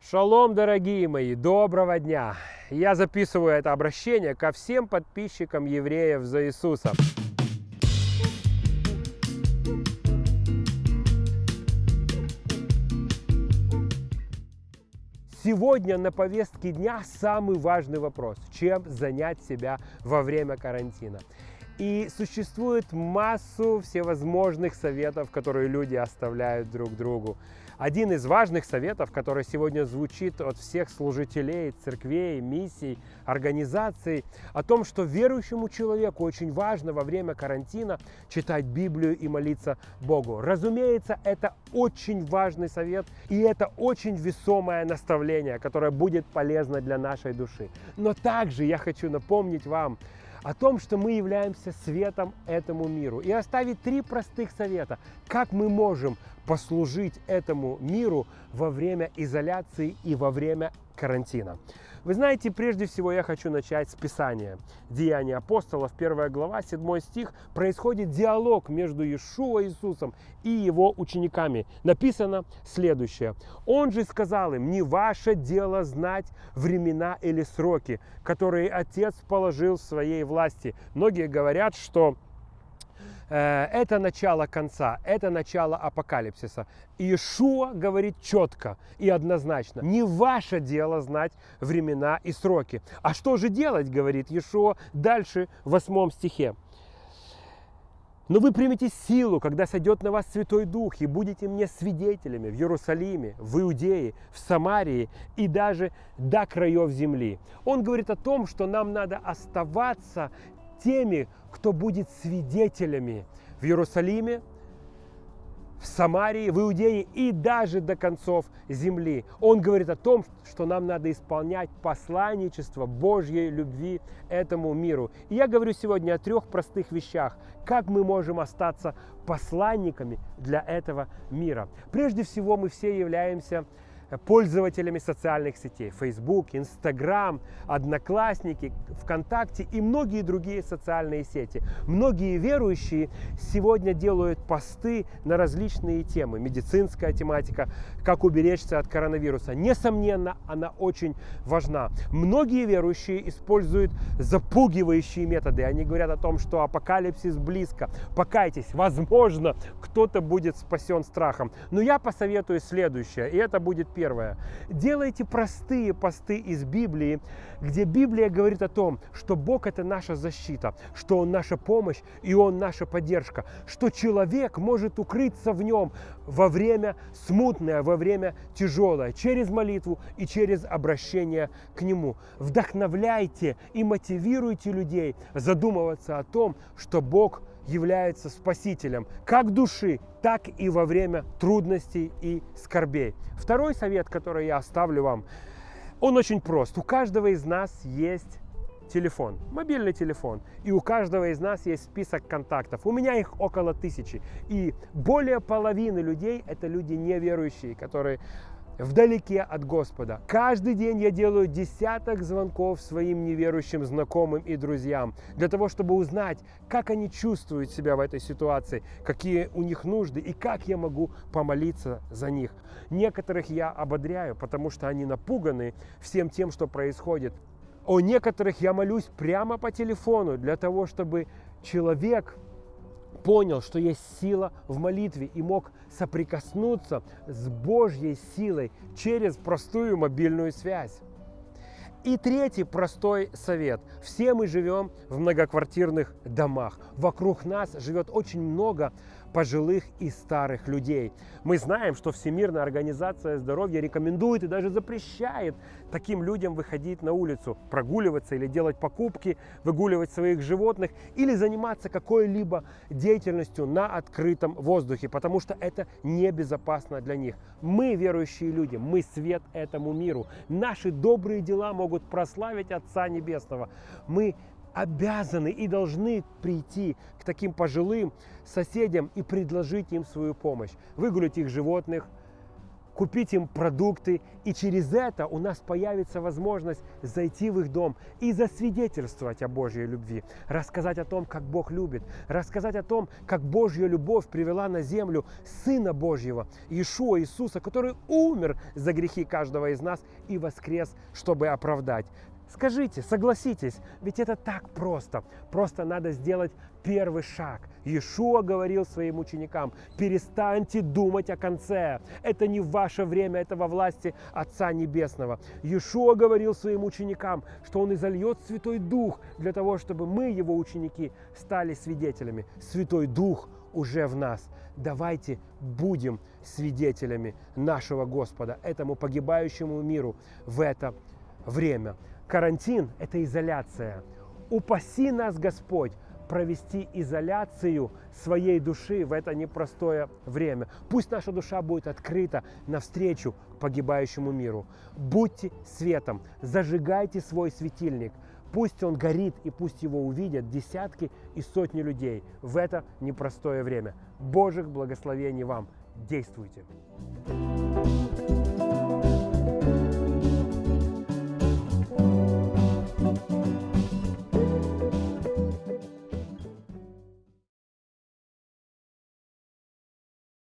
Шалом, дорогие мои, доброго дня! Я записываю это обращение ко всем подписчикам евреев за Иисуса. Сегодня на повестке дня самый важный вопрос. Чем занять себя во время карантина? И существует массу всевозможных советов, которые люди оставляют друг другу. Один из важных советов, который сегодня звучит от всех служителей, церквей, миссий, организаций, о том, что верующему человеку очень важно во время карантина читать Библию и молиться Богу. Разумеется, это очень важный совет, и это очень весомое наставление, которое будет полезно для нашей души. Но также я хочу напомнить вам, о том, что мы являемся светом этому миру. И оставить три простых совета, как мы можем послужить этому миру во время изоляции и во время карантина. Вы знаете, прежде всего я хочу начать с Писания. Деяния апостолов, 1 глава, 7 стих. Происходит диалог между Иешуа Иисусом и его учениками. Написано следующее. Он же сказал им, не ваше дело знать времена или сроки, которые Отец положил в своей власти. Многие говорят, что это начало конца, это начало апокалипсиса. Иешуа говорит четко и однозначно, не ваше дело знать времена и сроки. А что же делать, говорит Иешуа дальше в восьмом стихе. Но вы примете силу, когда сойдет на вас Святой Дух, и будете мне свидетелями в Иерусалиме, в Иудее, в Самарии и даже до краев земли. Он говорит о том, что нам надо оставаться теми, кто будет свидетелями в Иерусалиме, в Самарии, в Иудее и даже до концов земли. Он говорит о том, что нам надо исполнять посланничество Божьей любви этому миру. И я говорю сегодня о трех простых вещах, как мы можем остаться посланниками для этого мира. Прежде всего, мы все являемся пользователями социальных сетей. Facebook, Instagram, Одноклассники, ВКонтакте и многие другие социальные сети. Многие верующие сегодня делают посты на различные темы. Медицинская тематика, как уберечься от коронавируса. Несомненно, она очень важна. Многие верующие используют запугивающие методы. Они говорят о том, что апокалипсис близко. Покайтесь, возможно, кто-то будет спасен страхом. Но я посоветую следующее, и это будет первое. Делайте простые посты из Библии, где Библия говорит о том, что Бог это наша защита, что Он наша помощь и Он наша поддержка, что человек может укрыться в Нем во время смутное, во время тяжелое, через молитву и через обращение к Нему. Вдохновляйте и мотивируйте людей задумываться о том, что Бог является спасителем как души, так и во время трудностей и скорбей. Второй совет, который я оставлю вам, он очень прост. У каждого из нас есть телефон, мобильный телефон. И у каждого из нас есть список контактов. У меня их около тысячи. И более половины людей это люди неверующие, которые вдалеке от Господа. Каждый день я делаю десяток звонков своим неверующим знакомым и друзьям для того, чтобы узнать, как они чувствуют себя в этой ситуации, какие у них нужды и как я могу помолиться за них. Некоторых я ободряю, потому что они напуганы всем тем, что происходит. О некоторых я молюсь прямо по телефону для того, чтобы человек понял, что есть сила в молитве и мог соприкоснуться с Божьей силой через простую мобильную связь. И третий простой совет. Все мы живем в многоквартирных домах. Вокруг нас живет очень много пожилых и старых людей. Мы знаем, что Всемирная организация здоровья рекомендует и даже запрещает таким людям выходить на улицу, прогуливаться или делать покупки, выгуливать своих животных или заниматься какой-либо деятельностью на открытом воздухе, потому что это небезопасно для них. Мы верующие люди, мы свет этому миру. Наши добрые дела могут прославить Отца Небесного. Мы обязаны и должны прийти к таким пожилым соседям и предложить им свою помощь. Выгулить их животных, купить им продукты, и через это у нас появится возможность зайти в их дом и засвидетельствовать о Божьей любви, рассказать о том, как Бог любит, рассказать о том, как Божья любовь привела на землю Сына Божьего, Иешуа Иисуса, который умер за грехи каждого из нас и воскрес, чтобы оправдать. Скажите, согласитесь, ведь это так просто. Просто надо сделать первый шаг. Иешуа говорил своим ученикам, перестаньте думать о конце. Это не ваше время, это во власти Отца Небесного. Иешуа говорил своим ученикам, что Он изольет Святой Дух для того, чтобы мы, Его ученики, стали свидетелями. Святой Дух уже в нас. Давайте будем свидетелями нашего Господа, этому погибающему миру в это время. Карантин – это изоляция. Упаси нас, Господь, провести изоляцию своей души в это непростое время. Пусть наша душа будет открыта навстречу погибающему миру. Будьте светом, зажигайте свой светильник. Пусть он горит и пусть его увидят десятки и сотни людей в это непростое время. Божьих благословений вам! Действуйте!